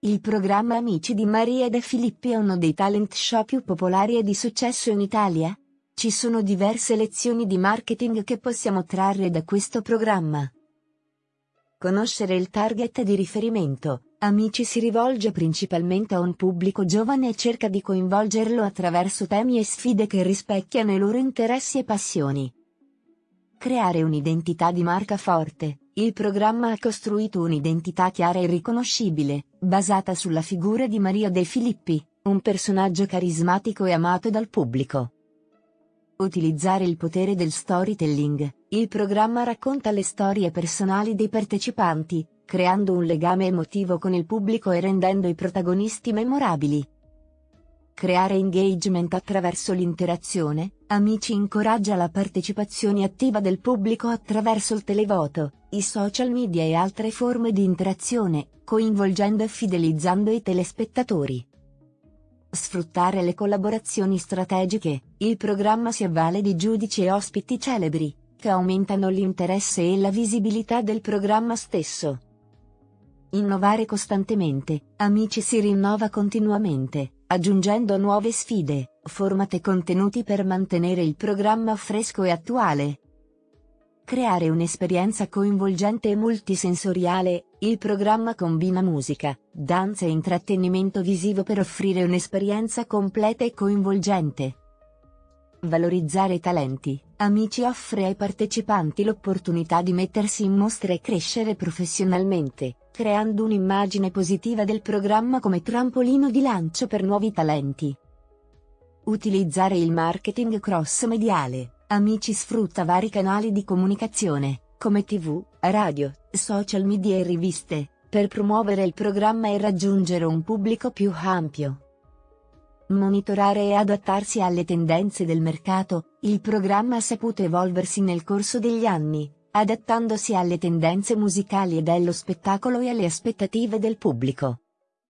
Il programma Amici di Maria De Filippi è uno dei talent show più popolari e di successo in Italia. Ci sono diverse lezioni di marketing che possiamo trarre da questo programma. Conoscere il target di riferimento. Amici si rivolge principalmente a un pubblico giovane e cerca di coinvolgerlo attraverso temi e sfide che rispecchiano i loro interessi e passioni. Creare un'identità di marca forte. Il programma ha costruito un'identità chiara e riconoscibile, basata sulla figura di Maria De Filippi, un personaggio carismatico e amato dal pubblico. Utilizzare il potere del storytelling. Il programma racconta le storie personali dei partecipanti, creando un legame emotivo con il pubblico e rendendo i protagonisti memorabili. Creare engagement attraverso l'interazione, Amici incoraggia la partecipazione attiva del pubblico attraverso il televoto, i social media e altre forme di interazione, coinvolgendo e fidelizzando i telespettatori. Sfruttare le collaborazioni strategiche, il programma si avvale di giudici e ospiti celebri, che aumentano l'interesse e la visibilità del programma stesso. Innovare costantemente, Amici si rinnova continuamente, aggiungendo nuove sfide, format e contenuti per mantenere il programma fresco e attuale. Creare un'esperienza coinvolgente e multisensoriale, il programma combina musica, danza e intrattenimento visivo per offrire un'esperienza completa e coinvolgente. Valorizzare i talenti. Amici offre ai partecipanti l'opportunità di mettersi in mostra e crescere professionalmente, creando un'immagine positiva del programma come trampolino di lancio per nuovi talenti. Utilizzare il marketing cross-mediale. Amici sfrutta vari canali di comunicazione, come tv, radio, social media e riviste, per promuovere il programma e raggiungere un pubblico più ampio. Monitorare e adattarsi alle tendenze del mercato, il programma ha saputo evolversi nel corso degli anni, adattandosi alle tendenze musicali e dello spettacolo e alle aspettative del pubblico.